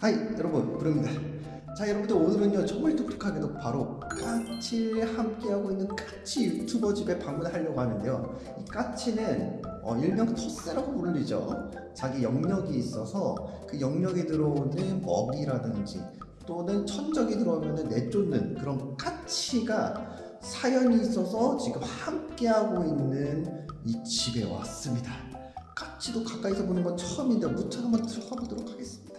Hi 여러분. 부릅니다. 자 여러분들 오늘은요 정말 독특하게도 바로 까치에 함께하고 있는 까치 유튜버 집에 방문을 하려고 하는데요. 이 까치는 어, 일명 텃세라고 불리죠. 자기 영역이 있어서 그 영역에 들어오는 먹이라든지 또는 천적이 들어오면 내쫓는 그런 까치가 사연이 있어서 지금 함께하고 있는 이 집에 왔습니다 까치도 가까이서 보는 건 처음인데 무척 한번 들어가 보도록 하겠습니다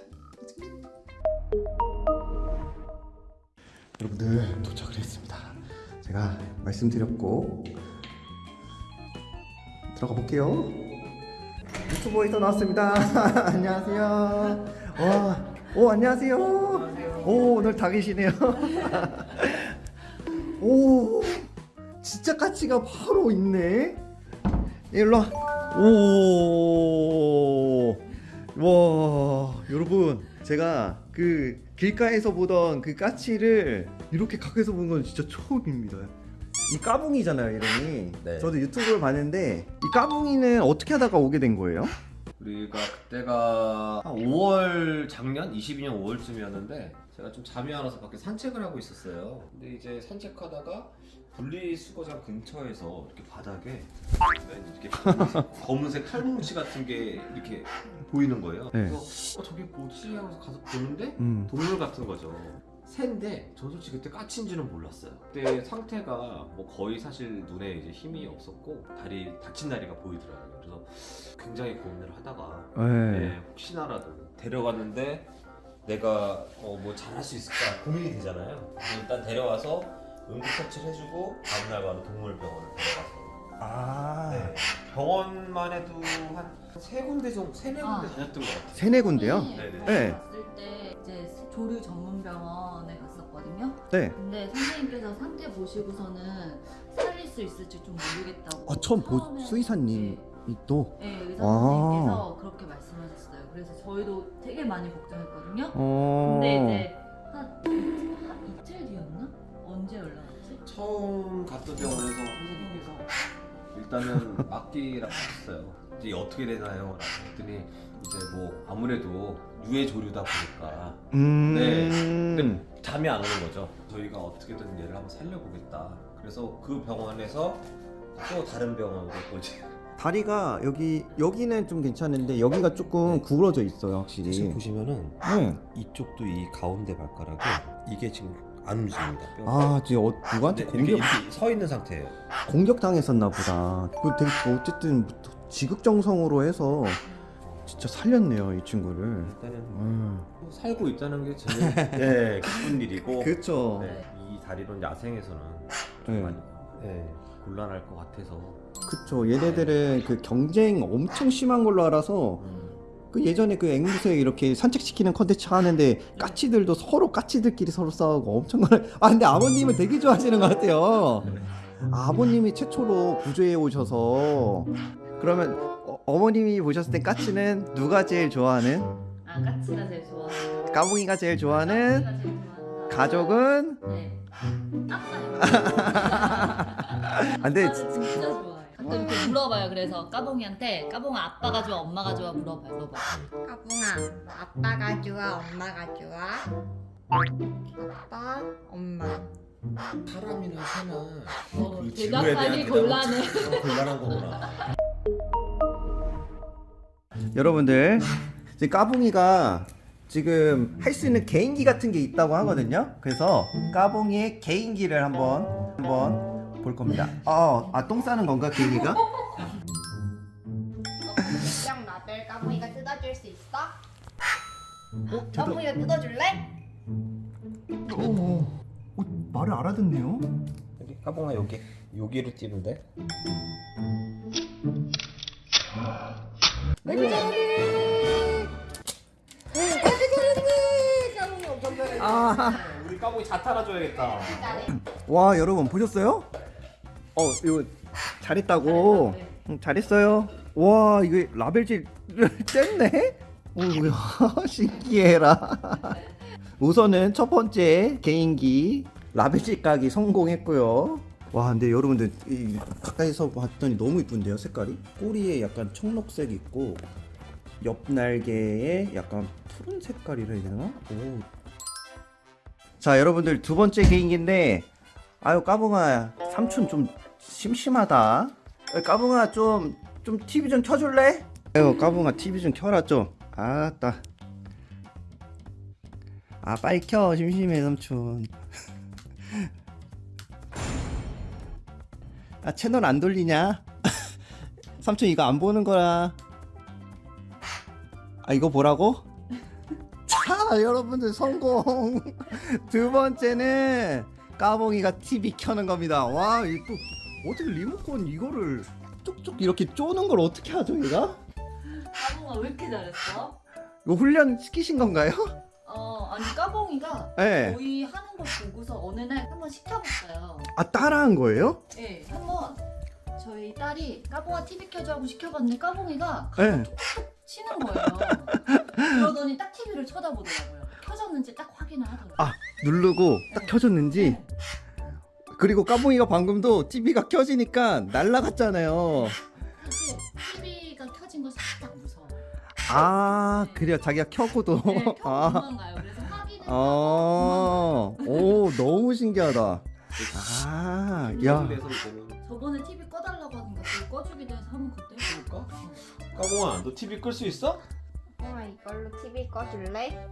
여러분들 도착을 했습니다. 제가 말씀드렸고 들어가 볼게요. 유튜버에서 나왔습니다. 안녕하세요. 와, 오 안녕하세요. 오 오늘 다 계시네요. 오 진짜 까치가 바로 있네. 일로 와. 오. 와 여러분 제가 그 길가에서 보던 그 까치를 이렇게 가까이서 본 건 진짜 처음입니다 이 까붕이잖아요 이름이 네. 저도 유튜브를 봤는데 이 까붕이는 어떻게 하다가 오게 된 거예요? 우리가 그때가 한 5월 작년 22년 5월쯤이었는데 제가 좀 잠이 안 와서 밖에 산책을 하고 있었어요. 근데 이제 산책하다가 분리수거장 근처에서 이렇게 바닥에 이렇게 검은색, 탈뭉치 같은 게 이렇게 보이는 거예요. 네. 그래서 어, 저게 뭐지 하고서 가서 보는데 음. 동물 같은 거죠. 새인데 전 솔직히 그때 까치인지는 몰랐어요. 그때 상태가 뭐 거의 사실 눈에 이제 힘이 없었고 다리 다친 다리가 보이더라고요. 그래서 굉장히 고민을 하다가 네. 네, 혹시나라도 데려갔는데 내가 어, 뭐 잘할 수 있을까 고민이 되잖아요. 일단 데려와서 응급 처치를 해주고 다음날 바로 동물병원을 데려가서 아 네, 병원만 해도 한 세 군데 정도, 세네 군데 아. 다녔던 것 같아요. 세네 군데요? 네네. 네. 갔을 때 이제 조류 전문 병원에 갔었거든요. 네. 근데 선생님께서 상태 보시고서는 살릴 수 있을지 좀 모르겠다고. 아 처음 보 처음에- 수의사님이 또 네, 네, 의사 아. 선생님께서 그렇게 말씀하셨어요. 그래서 저희도 되게 많이 걱정했거든요. 어... 근데 이제 한, 한 이틀 뒤였나? 언제 연락 왔지? 처음 갔던 병원에서 선생님께서 일단은 막기라고 하셨어요. 이제 어떻게 되나요? 라고 했더니 이제 뭐 아무래도 유해 조류다 보니까 음... 네. 근데 잠이 안 오는 거죠. 저희가 어떻게든 얘를 한번 살려보겠다. 그래서 그 병원에서 또 다른 병원으로 또 이제 다리가 여기 여기는 좀 괜찮은데 여기가 조금 구부러져 있어요 확실히 지금 보시면은 네. 이쪽도 이 가운데 발가락이 이게 지금 안 움직입니다. 아 지금 어, 누구한테 근데 공격 이렇게, 이렇게 서 있는 상태예요. 공격 당했었나 보다. 그 되게 어쨌든 지극정성으로 해서 진짜 살렸네요 이 친구를. 일단은 음. 살고 있다는 게 제일 네, 기쁜 일이고 그렇죠. 네, 이 다리론 야생에서는 좀 네. 많이 네, 곤란할 것 같아서 그쵸. 얘네들은 그 경쟁 엄청 심한 걸로 알아서 그 예전에 그 앵무새 이렇게 산책시키는 컨텐츠 하는데 까치들도 서로 까치들끼리 서로 싸우고 엄청 아 근데 아버님은 되게 좋아하시는 것 같아요. 아버님이 최초로 구조해 오셔서 그러면 어, 어머님이 보셨을 때 까치는 누가 제일 좋아하는? 아, 까치가 제일 좋아하는. 까붕이가 제일 좋아하는 까치가 제일. 가족은 네. 안 돼. 아빠는 진짜 좋아해. 가끔 이렇게 물어봐요. 그래서 까봉이한테 까봉아 아빠가 좋아 엄마가 좋아 물어봐요. 물어봐. 까붕아, 아빠가 좋아, 엄마가 좋아? 아빠, 엄마. 사람이나 새나 어, 그 질문에 대답하기 곤란해. 대답은 곤란한 거구나. 여러분들 지금 까붕이가 지금 할 수 있는 개인기 같은 게 있다고 하거든요. 그래서 까붕이의 개인기를 한번 한번 볼 겁니다. 아, 아, 똥 싸는 건가 개인기가? 물병 라벨 까붕이가 뜯어줄 수 있어? 어, 까붕이가 뜯어줄래? 어, 어, 말을 알아듣네요. 여기 까봉아 여기 여기로 뛰면 돼. 까붕이 엄청 잘해. 아, 우리 까봉이 자타라 줘야겠다. 와 여러분 보셨어요? 어, 이거 잘했다고. 응, 잘했어요. 와, 이거 라벨질 뗐네? 오, 야, 신기해라. 우선은 첫 번째 개인기 라벨질 까기 성공했고요. 와 근데 여러분들 이, 가까이서 봤더니 너무 이쁜데요 색깔이 꼬리에 약간 청록색 있고 옆 날개에 약간 푸른 색깔이라 해야 되나? 오. 자 여러분들 두 번째 개인기인데 아유 까붕아 삼촌 좀 심심하다 어, 까붕아 좀 좀 TV 좀 켜줄래? 아유 까붕아 TV 좀 켜라 좀 아따 아 빨리 켜 심심해 삼촌 아 채널 안 돌리냐? 삼촌 이거 안 보는 거야. 아 이거 보라고? 자 여러분들 성공. 두 번째는 까봉이가 TV 켜는 겁니다. 와 이거 또 어떻게 리모컨 이거를 쭉쭉 이렇게 쪼는 걸 어떻게 하죠 얘가? 까봉아 왜 이렇게 잘했어? 이거 훈련 시키신 건가요? 어 아니 까봉이가 네. 저희 하는 거 보고서 어느 날 한번 시켜봤어요. 아 따라한 거예요? 네, 한번 저희 딸이 까봉아 TV 켜줘 하고 시켜봤는데 까봉이가 네. 치는 거예요. 그러더니 딱 TV를 쳐다보더라고요. 켜졌는지 딱 확인을 하더라고요. 아 누르고 딱 켜졌는지 네. 그리고 까봉이가 방금도 TV가 켜지니까 날라갔잖아요. TV가 켜진 거 살짝 무서워. 아 그래요 자기가 켜고도 네, 켜고 아, 도망가요. 그래서 확인을 하고 아, 오 너무 신기하다 아야 저번에 TV 꺼달라고 하니까 그거 꺼주기도 해서 한번 그때 그럴까? 까봉아 너 TV 끌 수 있어? 까붕아 이걸로 TV 꺼줄래?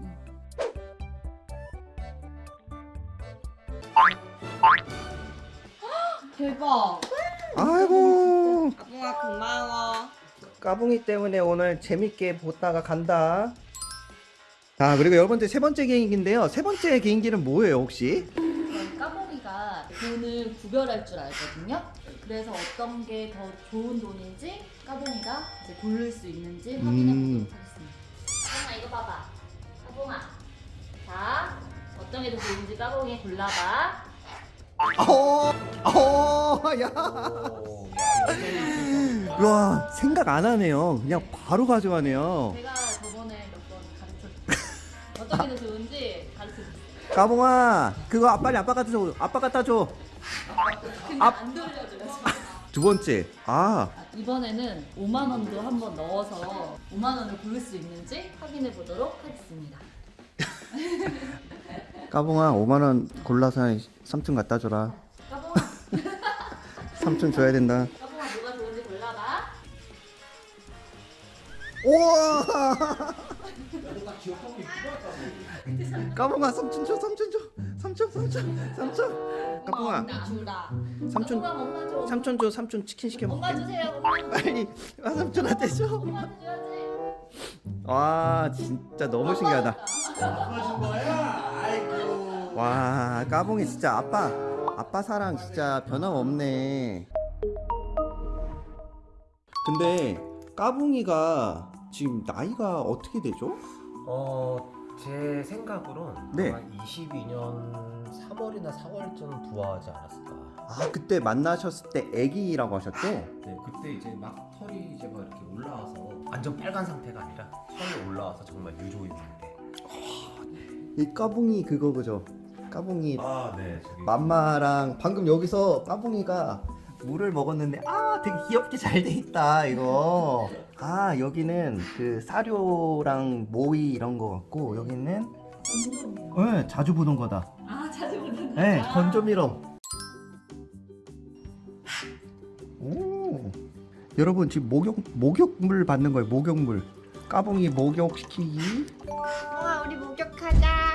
대박. 아이고 까붕아 고마워. 까붕이 때문에 오늘 재밌게 보다가 간다 자 그리고 여러분들 세 번째 개인기인데요 세 번째 개인기는 뭐예요 혹시 까봉이가 돈을 구별할 줄 알거든요. 그래서 어떤 게 더 좋은 돈인지 까봉이가 이제 고를 수 있는지 확인해 음. 보도록 하겠습니다. 까봉아 이거 봐봐. 까봉아. 자, 어떤 게 더 좋은지 까봉이 골라봐. 어, 어어야 오, 와 생각 안 하네요 그냥 바로 가져가네요 제가 저번에 몇 번 가르쳐줬어요. 어떤 게더 좋은지 가르쳐 줬어요. 까붕아 그거 빨리 아빠 갖다 줘 아빠 갖다 줘두 근데 안 돌려줘요. 번째 아 아, 이번에는 5만 원도 한번 넣어서 5만 원을 고를 수 있는지 확인해 보도록 하겠습니다. 까붕아 5만원 골라서 삼촌 갖다 줘라 까봉아, 삼촌 줘야 된다 까봉아 뭐가 좋은지 골라봐. 우와 까봉아 삼촌 줘 삼촌 줘 삼촌 삼촌 삼촌 까봉아 엄마 주라. 삼촌 까봉아 엄마 줘. 삼촌 줘 삼촌 치킨 시켜 엄마 먹게 주세요. 엄마. 빨리 아, 삼촌한테 줘와 엄마한테 줘야지. 진짜 너무 신기하다 와 까봉이 진짜 아빠 아빠 사랑 진짜 변함없네 근데 까봉이가 지금 나이가 어떻게 되죠? 어, 제 생각으로는 네. 아마 22년 3월이나 4월쯤 부화하지 않았을까. 아 그때 만나셨을 때 애기라고 하셨죠? 네, 그때 이제 막 털이 이제 막 이렇게 올라와서 완전 빨간 상태가 아니라 털이 올라와서 정말 유조임인데. 이 까봉이 그거 그죠? 까봉이 아, 네, 저기. 맘마랑 방금 여기서 까봉이가 물을 먹었는데 아 되게 귀엽게 잘 돼 있다 이거. 아 여기는 그 사료랑 모이 이런 거 같고 여기는 네, 자주 보던 거다. 아 자주 보는 네 건조미럼. 오. 여러분 지금 목욕 목욕물 받는 거예요 목욕물. 까봉이 목욕시키기. 까붕아 우리 목욕하자. 하자.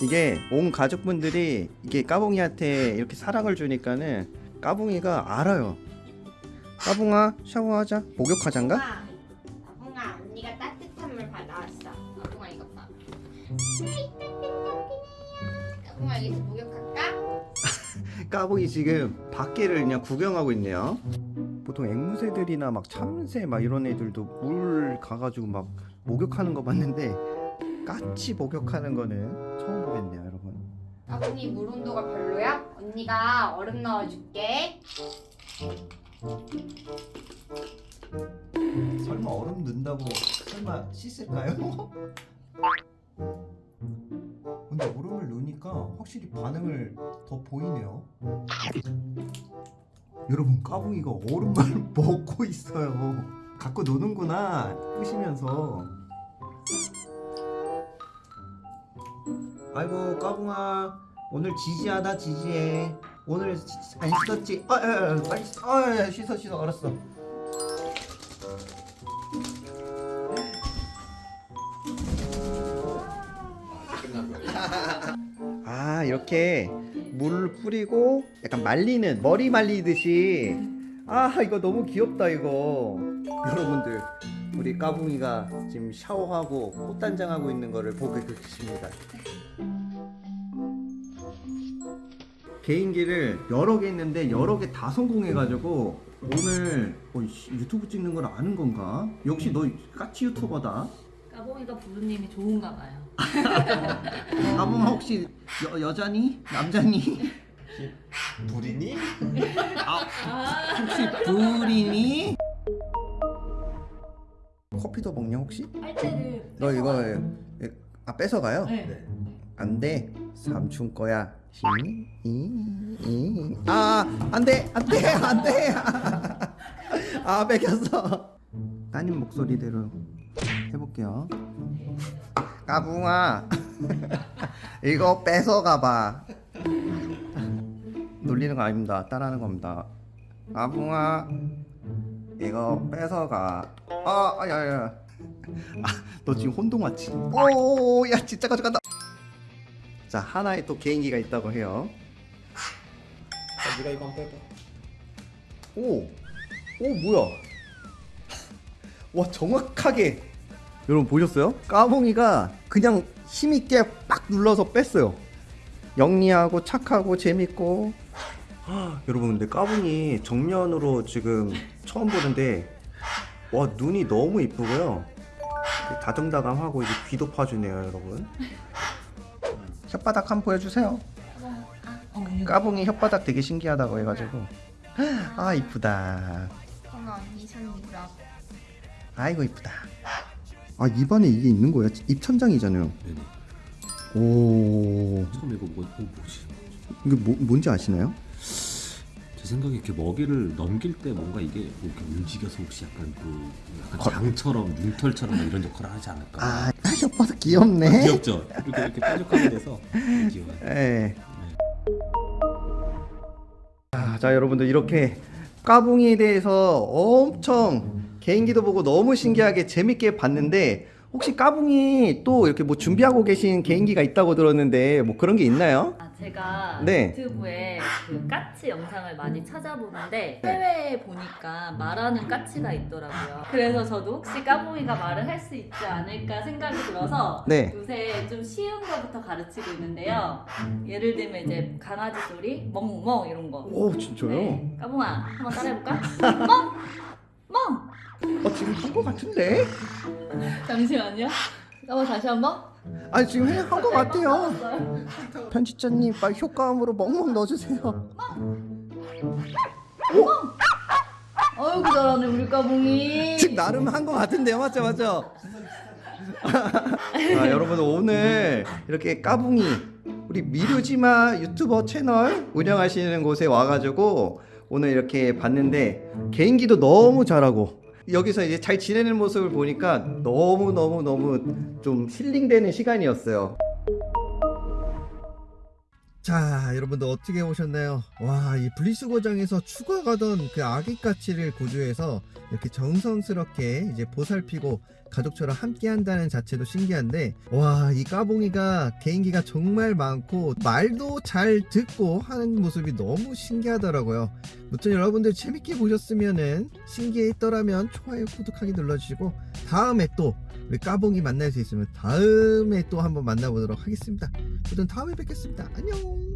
이게 온 가족분들이 이게 까봉이한테 이렇게 사랑을 주니까는 까봉이가 알아요. 까봉아 샤워하자. 목욕하잔가? 까붕아, 까붕아 언니가 따뜻한 물 받아왔어. 까붕아 이거 봐. 까붕아 여기서 목욕할까? 까봉이 지금 밖에를 그냥 구경하고 있네요. 보통 앵무새들이나 막 참새 막 이런 애들도 물 가가지고 막 목욕하는 거 봤는데 까치 목욕하는 거는 처음 보겠네요, 여러분. 까붕이 물 온도가 별로야? 언니가 얼음 넣어줄게. 설마 얼음 넣는다고 설마 씻을까요? 근데 얼음을 넣으니까 확실히 반응을 더 보이네요. 여러분 까붕이가 얼음말 먹고 있어요. 갖고 노는구나 끄시면서. 아이고 까붕아 오늘 지지하다 지지해. 오늘 안 씻었지? 아, 아, 아 빨리 씻어. 아, 아, 씻어 씻어 알았어. 아 이렇게 물을 뿌리고 약간 말리는 머리 말리듯이 아 이거 너무 귀엽다 이거 여러분들 우리 까붕이가 지금 샤워하고 꽃단장하고 있는 거를 보고 계십니다 개인기를 여러 개 있는데 여러 개 다 성공해가지고 오늘 어, 씨, 유튜브 찍는 걸 아는 건가? 역시 너 까치 유튜버다 까봉이가 부르님이 좋은가 봐요. 까붕아 혹시 여, 여자니? 남자니? 불이니? 혹시 불이니? 커피도 먹냐 혹시? 빨대를 너 이거 예, 아 뺏어가요? 네. 안돼. 삼촌 거야. 아 안돼 안돼 안돼. 아 뺏겼어. 따님 목소리대로 해볼게요. 까붕아. 이거 뺏어가봐. 놀리는 거 아닙니다. 따라하는 겁니다. 까붕아 이거 뺏어가 아 야야 아, 너 지금 혼동 왔지? 오야 진짜 가져간다 자 하나의 또 개인기가 있다고 해요 아, 네가 이거 한번 빼봐. 오! 오 뭐야 와 정확하게 여러분 보셨어요? 까봉이가 그냥 힘있게 빡 눌러서 뺐어요 영리하고 착하고 재밌고 아, 여러분 근데 까봉이 정면으로 지금 처음 보는데 와 눈이 너무 이쁘고요. 다정다감하고 이제 귀도 파주네요 여러분. 혓바닥 한번 보여주세요. 어, 까봉이 혓바닥 되게 신기하다고 해가지고. 아 이쁘다. 언니 손. 아이고 이쁘다. 아 입안에 이게 있는 거야 입천장이잖아요. 네네. 오. 처음 이거 뭐, 뭐 뭐지? 이게 뭐, 뭔지 아시나요? 제 생각에 이렇게 먹이를 넘길 때 뭔가 이게 뭐 이렇게 움직여서 혹시 약간 그 약간 걸- 장처럼 융털처럼 뭐 이런 역할을 하지 않을까? 아 혓바닥 귀엽네 귀엽죠? 이렇게 이렇게 뾰족하게 돼서 귀여워. 예. 자, 자 여러분들 이렇게 까붕이에 대해서 엄청 개인기도 보고 너무 신기하게 재밌게 봤는데 혹시 까붕이 또 이렇게 뭐 준비하고 계신 개인기가 있다고 들었는데 뭐 그런 게 있나요? 아, 제가 네. 유튜브에 그 까치 영상을 많이 찾아보는데 해외에 보니까 말하는 까치가 있더라고요. 그래서 저도 혹시 까봉이가 말을 할 수 있지 않을까 생각이 들어서 네. 요새 좀 쉬운 거부터 가르치고 있는데요. 예를 들면 이제 강아지 소리, 멍멍 이런 거. 오 진짜요? 네. 까봉아 한번 따라해볼까? 멍! 멍! 어 지금 한 거 같은데? 잠시만요. 까봉 다시 한번. 아니 지금 한 거 같아요. 편집자님 빨리 효과음으로 멍멍 넣어주세요 어이구 잘하네 우리 까봉이. 지금 나름 한 거 같은데요 맞죠 맞죠? 아, 여러분 오늘 이렇게 까붕이 우리 미르지마 유튜버 채널 운영하시는 곳에 와가지고 오늘 이렇게 봤는데 개인기도 너무 잘하고 여기서 이제 잘 지내는 모습을 보니까 너무 너무 너무 좀 힐링되는 시간이었어요. 자, 여러분들 어떻게 오셨나요? 와, 이 분리수거장에서 추가 가던 그 아기 까치를 고조해서 이렇게 정성스럽게 이제 보살피고 가족처럼 함께 한다는 자체도 신기한데, 와, 이 까봉이가 개인기가 정말 많고, 말도 잘 듣고 하는 모습이 너무 신기하더라고요. 무튼 여러분들 재밌게 보셨으면은, 신기했더라면 좋아요, 구독하기 눌러주시고, 다음에 또 우리 까봉이 만날 수 있으면 다음에 또 한번 만나보도록 하겠습니다. 모든 다음에 뵙겠습니다. 안녕.